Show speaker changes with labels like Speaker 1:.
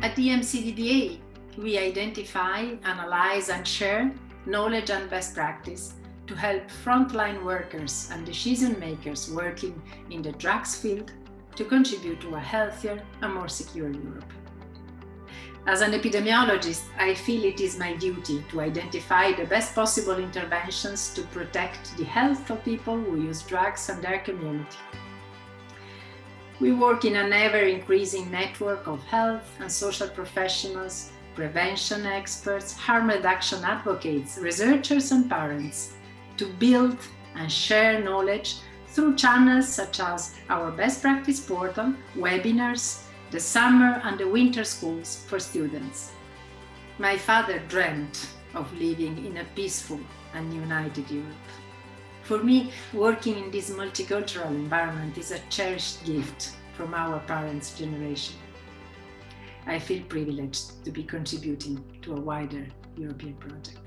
Speaker 1: EMCDDA, we identify, analyze and share knowledge and best practice to help frontline workers and decision makers working in the drugs field to contribute to a healthier and more secure Europe. As an epidemiologist, I feel it is my duty to identify the best possible interventions to protect the health of people who use drugs and their community. We work in an ever-increasing network of health and social professionals, prevention experts, harm reduction advocates, researchers and parents to build and share knowledge through channels such as our best practice portal, webinars, the summer and the winter schools for students. My father dreamt of living in a peaceful and united Europe. For me, working in this multicultural environment is a cherished gift from our parents' generation. I feel privileged to be contributing to a wider European project.